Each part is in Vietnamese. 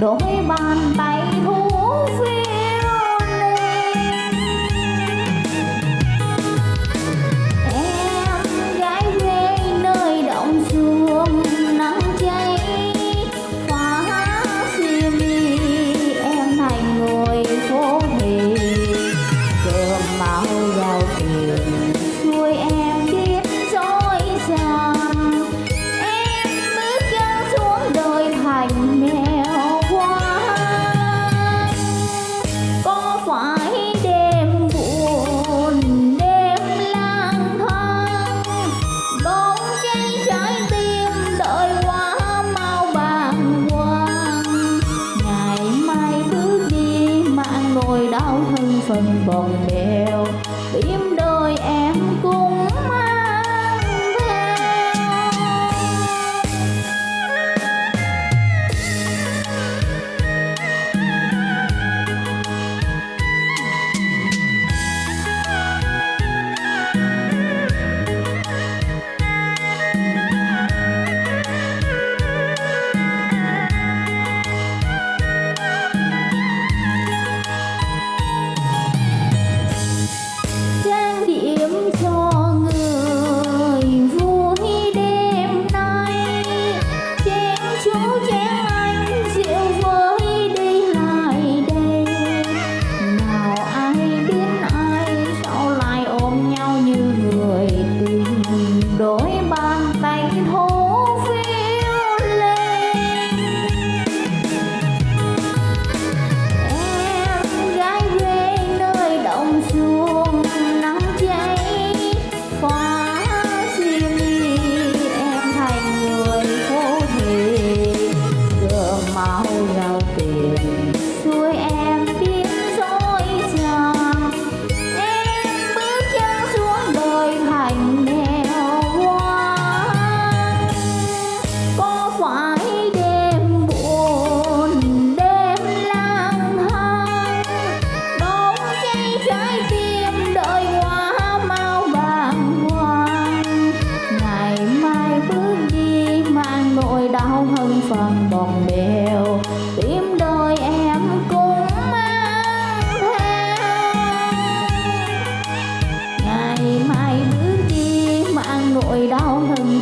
đôi bàn mèo. Tim câu chuyện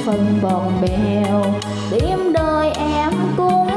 phân bòn bèo. Đêm đời em cũng